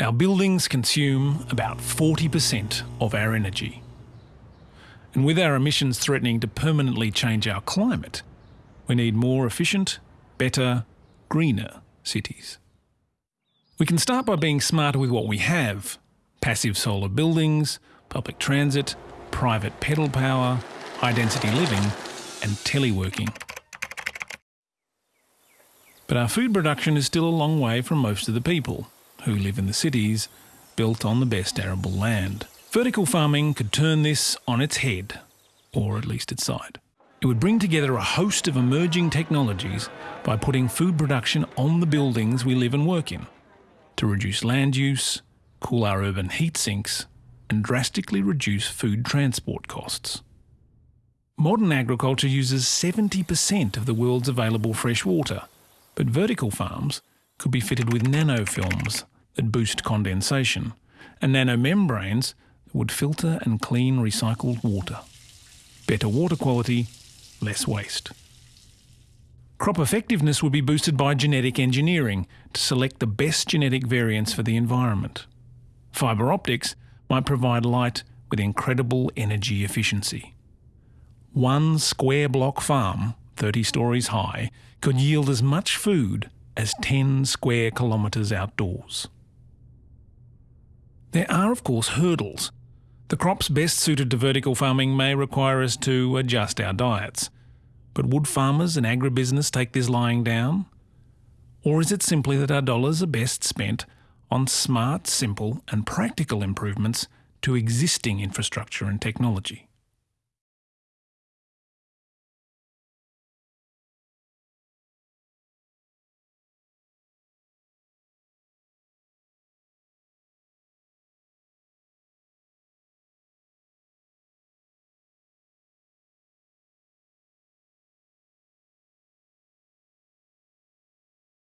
Our buildings consume about 40% of our energy. And with our emissions threatening to permanently change our climate, we need more efficient, better, greener cities. We can start by being smarter with what we have passive solar buildings, public transit, private pedal power, high density living, and teleworking. But our food production is still a long way from most of the people who live in the cities built on the best arable land. Vertical farming could turn this on its head, or at least its side. It would bring together a host of emerging technologies by putting food production on the buildings we live and work in to reduce land use, cool our urban heat sinks, and drastically reduce food transport costs. Modern agriculture uses 70% of the world's available fresh water, but vertical farms could be fitted with nanofilms that boost condensation and nanomembranes that would filter and clean recycled water. Better water quality, less waste. Crop effectiveness would be boosted by genetic engineering to select the best genetic variants for the environment. Fibre optics might provide light with incredible energy efficiency. One square block farm, 30 stories high, could yield as much food as 10 square kilometres outdoors. There are, of course, hurdles. The crops best suited to vertical farming may require us to adjust our diets. But would farmers and agribusiness take this lying down? Or is it simply that our dollars are best spent on smart, simple, and practical improvements to existing infrastructure and technology?